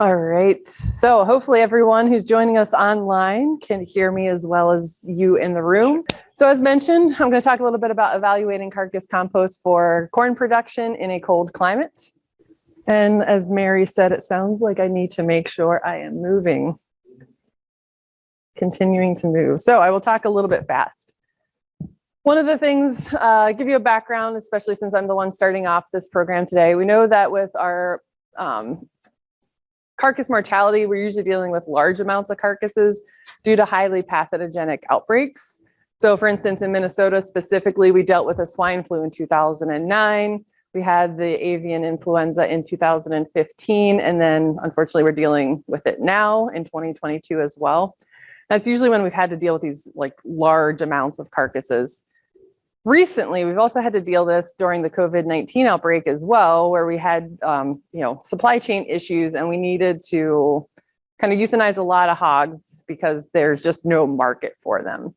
All right, so hopefully everyone who's joining us online can hear me as well as you in the room. So as mentioned, I'm going to talk a little bit about evaluating carcass compost for corn production in a cold climate. And as Mary said, it sounds like I need to make sure I am moving, continuing to move. So I will talk a little bit fast. One of the things, uh, give you a background, especially since I'm the one starting off this program today. We know that with our um, carcass mortality, we're usually dealing with large amounts of carcasses due to highly pathogenic outbreaks. So for instance, in Minnesota specifically, we dealt with a swine flu in 2009. We had the avian influenza in 2015, and then unfortunately we're dealing with it now in 2022 as well. That's usually when we've had to deal with these like large amounts of carcasses. Recently, we've also had to deal this during the COVID-19 outbreak as well, where we had, um, you know, supply chain issues and we needed to kind of euthanize a lot of hogs because there's just no market for them.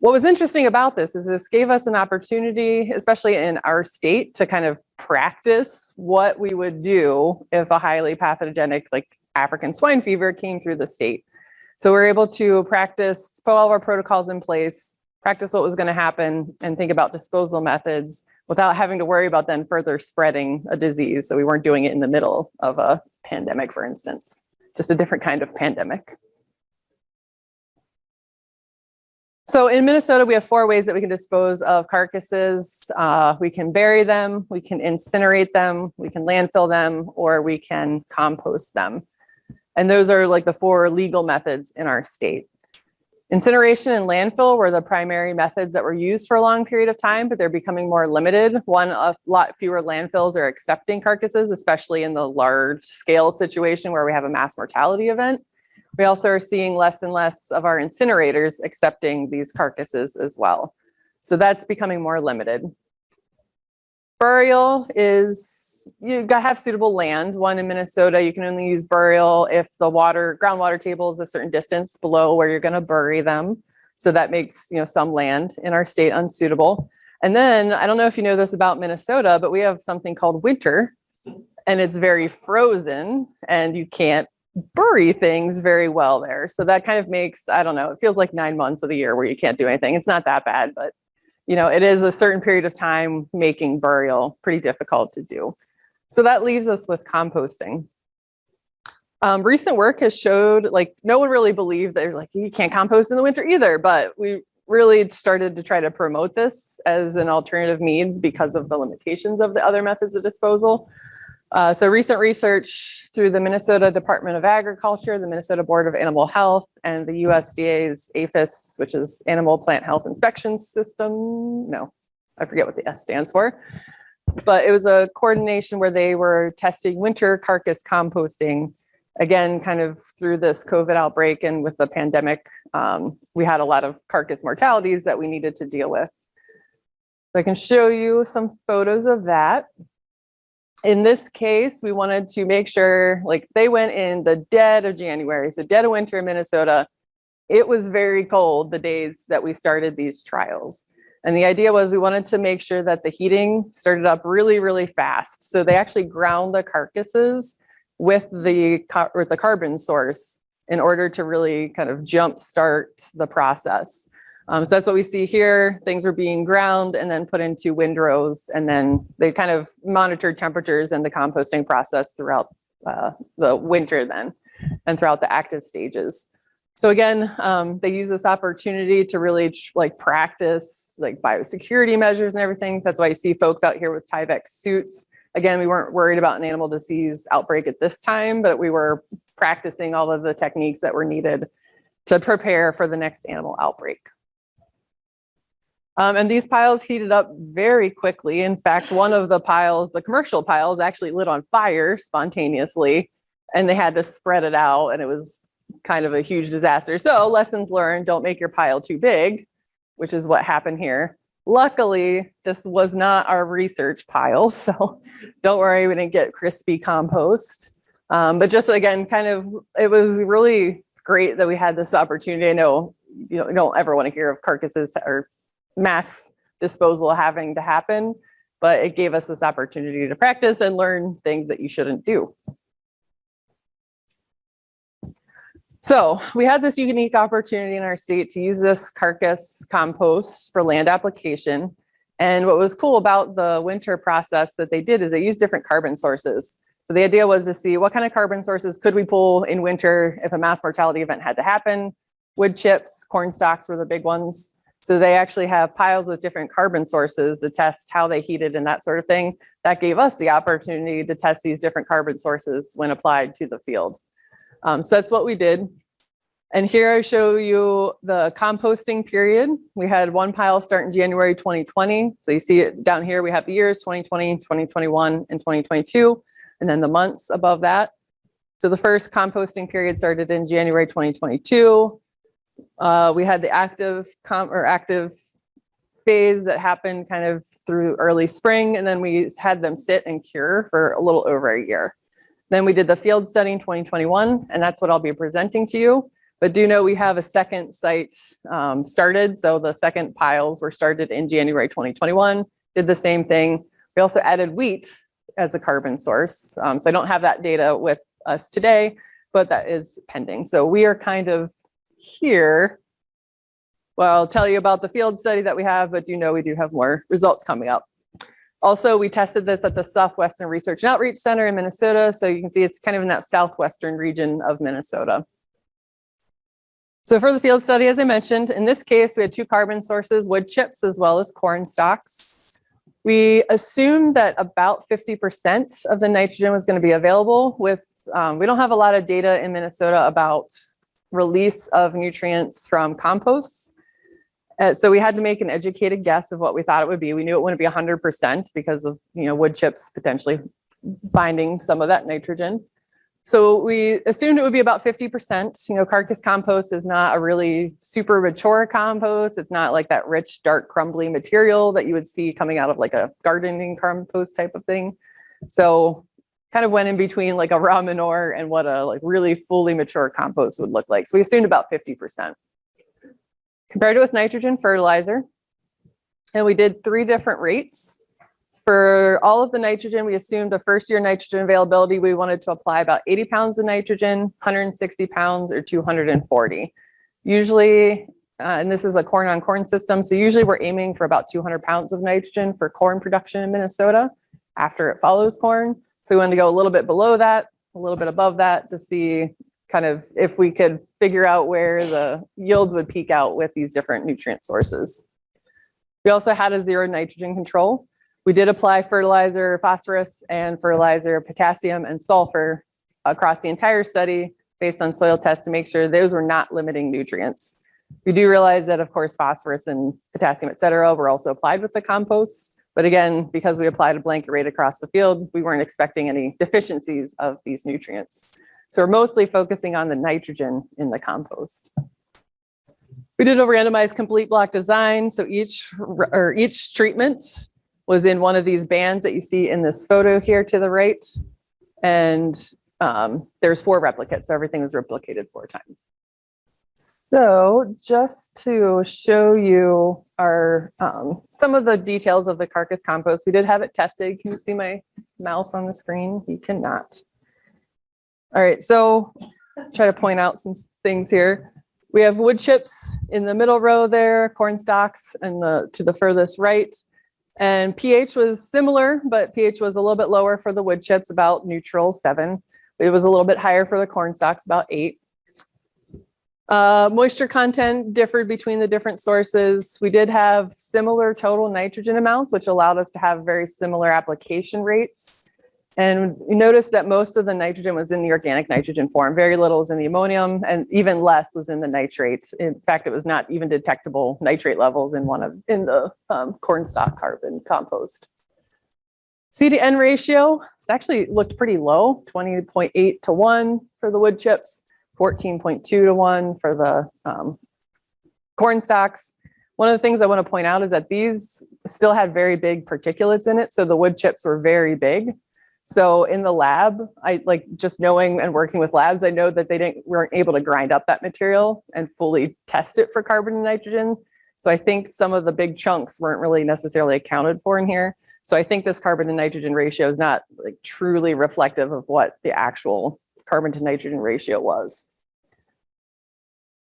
What was interesting about this is this gave us an opportunity, especially in our state, to kind of practice what we would do if a highly pathogenic like African swine fever came through the state. So we're able to practice, put all of our protocols in place, practice what was going to happen and think about disposal methods without having to worry about then further spreading a disease. So we weren't doing it in the middle of a pandemic, for instance, just a different kind of pandemic. So in Minnesota, we have four ways that we can dispose of carcasses. Uh, we can bury them, we can incinerate them, we can landfill them, or we can compost them. And those are like the four legal methods in our state. Incineration and landfill were the primary methods that were used for a long period of time, but they're becoming more limited. One, a lot fewer landfills are accepting carcasses, especially in the large scale situation where we have a mass mortality event. We also are seeing less and less of our incinerators accepting these carcasses as well. So that's becoming more limited. Burial is you got to have suitable land. One in Minnesota, you can only use burial if the water, groundwater table is a certain distance below where you're going to bury them. So that makes, you know, some land in our state unsuitable. And then I don't know if you know this about Minnesota, but we have something called winter and it's very frozen and you can't bury things very well there. So that kind of makes, I don't know, it feels like nine months of the year where you can't do anything. It's not that bad, but you know, it is a certain period of time making burial pretty difficult to do. So that leaves us with composting. Um, recent work has showed like no one really believed that like you can't compost in the winter either, but we really started to try to promote this as an alternative means because of the limitations of the other methods of disposal. Uh, so recent research through the Minnesota Department of Agriculture, the Minnesota Board of Animal Health, and the USDA's APHIS, which is Animal Plant Health Inspection System. No, I forget what the S stands for but it was a coordination where they were testing winter carcass composting again kind of through this covid outbreak and with the pandemic um, we had a lot of carcass mortalities that we needed to deal with. So i can show you some photos of that. In this case we wanted to make sure like they went in the dead of january so dead of winter in minnesota. It was very cold the days that we started these trials and the idea was we wanted to make sure that the heating started up really, really fast. So they actually ground the carcasses with the, with the carbon source in order to really kind of jump start the process. Um, so that's what we see here. Things were being ground and then put into windrows and then they kind of monitored temperatures and the composting process throughout uh, the winter then and throughout the active stages. So again, um, they use this opportunity to really like practice like biosecurity measures and everything. So that's why you see folks out here with Tyvek suits. Again, we weren't worried about an animal disease outbreak at this time, but we were practicing all of the techniques that were needed to prepare for the next animal outbreak. Um, and these piles heated up very quickly. In fact, one of the piles, the commercial piles actually lit on fire spontaneously and they had to spread it out and it was kind of a huge disaster. So lessons learned, don't make your pile too big, which is what happened here. Luckily, this was not our research pile, so don't worry, we didn't get crispy compost. Um, but just again, kind of, it was really great that we had this opportunity. I know you, know, you don't ever want to hear of carcasses or mass disposal having to happen, but it gave us this opportunity to practice and learn things that you shouldn't do. So we had this unique opportunity in our state to use this carcass compost for land application. And what was cool about the winter process that they did is they used different carbon sources. So the idea was to see what kind of carbon sources could we pull in winter if a mass mortality event had to happen. Wood chips, corn stalks were the big ones. So they actually have piles with different carbon sources to test how they heated and that sort of thing. That gave us the opportunity to test these different carbon sources when applied to the field. Um, so that's what we did. And here I show you the composting period. We had one pile start in January 2020. So you see it down here, we have the years 2020, 2021, and 2022, and then the months above that. So the first composting period started in January 2022. Uh, we had the active or active phase that happened kind of through early spring, and then we had them sit and cure for a little over a year. Then we did the field study in 2021, and that's what I'll be presenting to you. But do know we have a second site um, started. So the second piles were started in January 2021, did the same thing. We also added wheat as a carbon source. Um, so I don't have that data with us today, but that is pending. So we are kind of here. Well, I'll tell you about the field study that we have, but do know we do have more results coming up. Also, we tested this at the Southwestern Research and Outreach Center in Minnesota. So you can see it's kind of in that southwestern region of Minnesota. So for the field study, as I mentioned, in this case, we had two carbon sources, wood chips, as well as corn stalks. We assumed that about 50% of the nitrogen was going to be available with, um, we don't have a lot of data in Minnesota about release of nutrients from composts. Uh, so we had to make an educated guess of what we thought it would be. We knew it wouldn't be 100% because of, you know, wood chips potentially binding some of that nitrogen. So we assumed it would be about 50%. You know, carcass compost is not a really super mature compost. It's not like that rich, dark, crumbly material that you would see coming out of like a gardening compost type of thing. So kind of went in between like a raw manure and what a like really fully mature compost would look like. So we assumed about 50% compared it with nitrogen fertilizer. And we did three different rates. For all of the nitrogen, we assumed the first year nitrogen availability, we wanted to apply about 80 pounds of nitrogen, 160 pounds or 240. Usually, uh, and this is a corn on corn system, so usually we're aiming for about 200 pounds of nitrogen for corn production in Minnesota after it follows corn. So we wanted to go a little bit below that, a little bit above that to see kind of if we could figure out where the yields would peak out with these different nutrient sources. We also had a zero nitrogen control. We did apply fertilizer, phosphorus and fertilizer, potassium and sulfur across the entire study based on soil tests to make sure those were not limiting nutrients. We do realize that of course phosphorus and potassium, et cetera, were also applied with the compost. But again, because we applied a blanket rate across the field, we weren't expecting any deficiencies of these nutrients. So we're mostly focusing on the nitrogen in the compost. We did a randomized complete block design. So each or each treatment was in one of these bands that you see in this photo here to the right. And um, there's four replicates. So everything was replicated four times. So just to show you our um, some of the details of the carcass compost, we did have it tested. Can you see my mouse on the screen? You cannot. All right, so try to point out some things here. We have wood chips in the middle row there, corn stalks, and the to the furthest right. And pH was similar, but pH was a little bit lower for the wood chips, about neutral seven. It was a little bit higher for the corn stalks, about eight. Uh, moisture content differed between the different sources. We did have similar total nitrogen amounts, which allowed us to have very similar application rates. And you notice that most of the nitrogen was in the organic nitrogen form. Very little was in the ammonium and even less was in the nitrates. In fact, it was not even detectable nitrate levels in one of in the um, corn stalk carbon compost. C to N ratio, it's actually looked pretty low, 20.8 to 1 for the wood chips, 14.2 to 1 for the um, corn stalks. One of the things I want to point out is that these still had very big particulates in it. So the wood chips were very big. So in the lab, I like just knowing and working with labs, I know that they didn't weren't able to grind up that material and fully test it for carbon and nitrogen. So I think some of the big chunks weren't really necessarily accounted for in here. So I think this carbon to nitrogen ratio is not like truly reflective of what the actual carbon to nitrogen ratio was.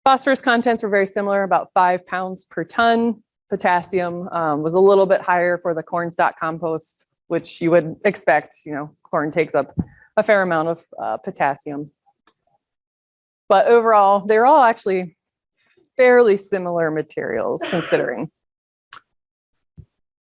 Phosphorus contents were very similar, about five pounds per ton. Potassium um, was a little bit higher for the corn stalk compost, which you would expect, you know, corn takes up a fair amount of uh, potassium. But overall, they're all actually fairly similar materials considering.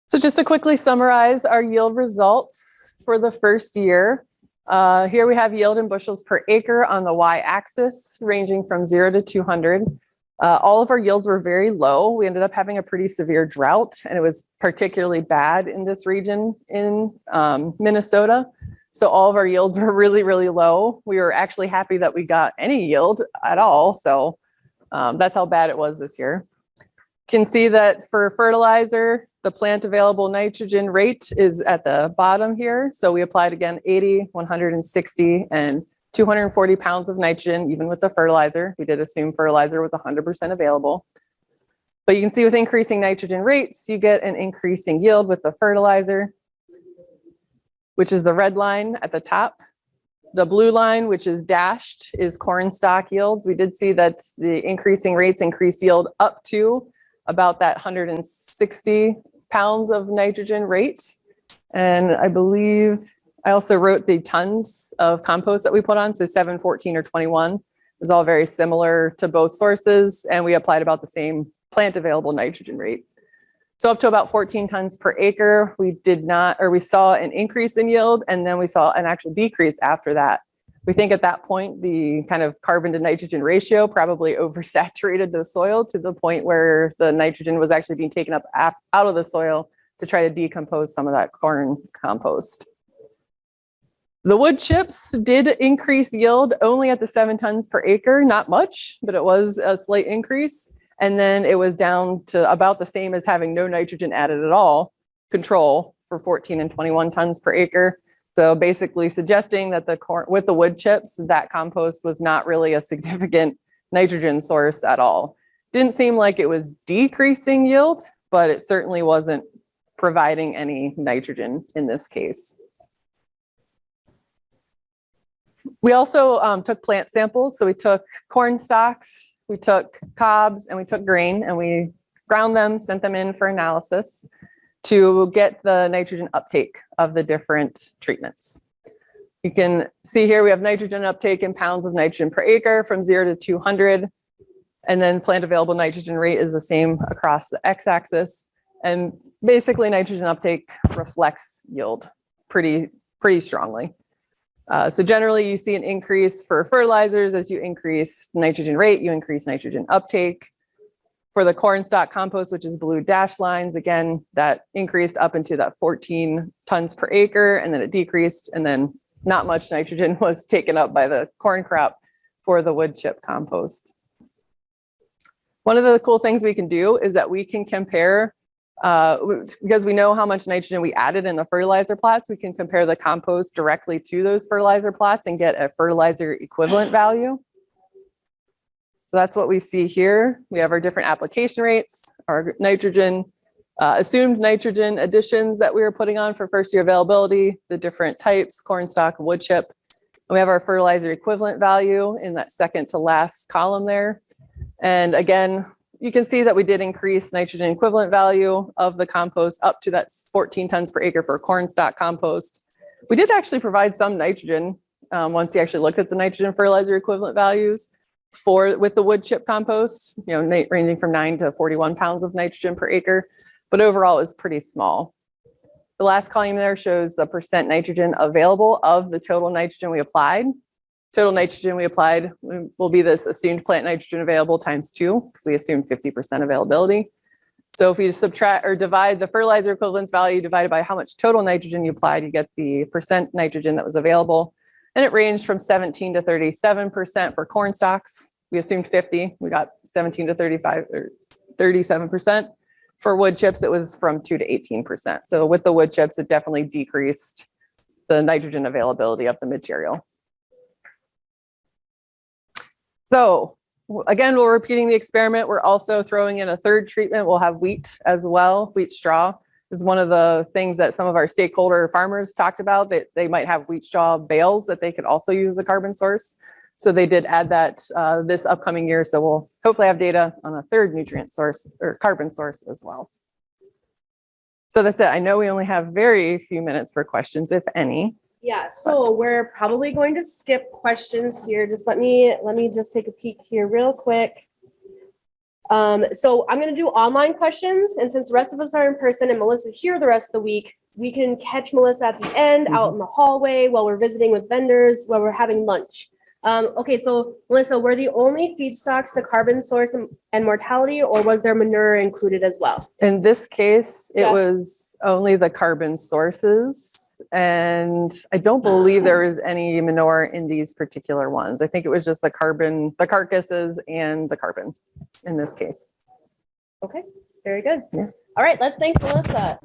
So just to quickly summarize our yield results for the first year. Uh, here we have yield in bushels per acre on the y-axis ranging from zero to 200. Uh, all of our yields were very low. We ended up having a pretty severe drought and it was particularly bad in this region in um, Minnesota. So all of our yields were really, really low. We were actually happy that we got any yield at all. So um, that's how bad it was this year. Can see that for fertilizer, the plant available nitrogen rate is at the bottom here. So we applied again 80, 160, and 240 pounds of nitrogen, even with the fertilizer. We did assume fertilizer was 100% available. But you can see with increasing nitrogen rates, you get an increasing yield with the fertilizer, which is the red line at the top. The blue line, which is dashed, is corn stalk yields. We did see that the increasing rates increased yield up to about that 160 pounds of nitrogen rate. And I believe I also wrote the tons of compost that we put on. So 7, 14, or 21 is all very similar to both sources. And we applied about the same plant available nitrogen rate. So up to about 14 tons per acre, we did not, or we saw an increase in yield and then we saw an actual decrease after that. We think at that point, the kind of carbon to nitrogen ratio probably oversaturated the soil to the point where the nitrogen was actually being taken up out of the soil to try to decompose some of that corn compost. The wood chips did increase yield only at the seven tons per acre, not much, but it was a slight increase. And then it was down to about the same as having no nitrogen added at all, control for 14 and 21 tons per acre. So basically suggesting that the corn with the wood chips, that compost was not really a significant nitrogen source at all. Didn't seem like it was decreasing yield, but it certainly wasn't providing any nitrogen in this case. We also um, took plant samples. So we took corn stalks, we took cobs, and we took grain, and we ground them, sent them in for analysis to get the nitrogen uptake of the different treatments. You can see here we have nitrogen uptake in pounds of nitrogen per acre from zero to 200. And then plant available nitrogen rate is the same across the x-axis. And basically nitrogen uptake reflects yield pretty, pretty strongly. Uh, so generally you see an increase for fertilizers as you increase nitrogen rate, you increase nitrogen uptake. For the corn stalk compost, which is blue dash lines, again, that increased up into that 14 tons per acre and then it decreased and then not much nitrogen was taken up by the corn crop for the wood chip compost. One of the cool things we can do is that we can compare, uh, because we know how much nitrogen we added in the fertilizer plots, we can compare the compost directly to those fertilizer plots and get a fertilizer equivalent value. So that's what we see here. We have our different application rates, our nitrogen, uh, assumed nitrogen additions that we were putting on for first year availability, the different types, corn stalk, wood chip. And we have our fertilizer equivalent value in that second to last column there. And again, you can see that we did increase nitrogen equivalent value of the compost up to that 14 tons per acre for corn stalk compost. We did actually provide some nitrogen um, once you actually looked at the nitrogen fertilizer equivalent values for with the wood chip compost, you know, ranging from nine to 41 pounds of nitrogen per acre, but overall is pretty small. The last column there shows the percent nitrogen available of the total nitrogen we applied. Total nitrogen we applied will be this assumed plant nitrogen available times two, because we assumed 50% availability. So if we subtract or divide the fertilizer equivalence value divided by how much total nitrogen you applied, you get the percent nitrogen that was available. And it ranged from 17 to 37% for corn stalks. We assumed 50, we got 17 to 35 or 37%. For wood chips, it was from 2 to 18%. So with the wood chips, it definitely decreased the nitrogen availability of the material. So again, we're repeating the experiment. We're also throwing in a third treatment. We'll have wheat as well, wheat straw is one of the things that some of our stakeholder farmers talked about that they might have wheat straw bales that they could also use as a carbon source. So they did add that uh, this upcoming year. So we'll hopefully have data on a third nutrient source or carbon source as well. So that's it. I know we only have very few minutes for questions, if any. Yeah, so we're probably going to skip questions here. Just let me, let me just take a peek here real quick. Um, so I'm gonna do online questions, and since the rest of us are in person and Melissa's here the rest of the week, we can catch Melissa at the end, out in the hallway, while we're visiting with vendors, while we're having lunch. Um, okay, so Melissa, were the only feedstocks the carbon source and- and mortality, or was there manure included as well? In this case, it Yeah. was only the carbon sources. And I don't believe there was any manure in these particular ones. I think it was just the carbon, the carcasses and the carbon in this case. Okay, very good. Yeah. All right, let's thank Melissa.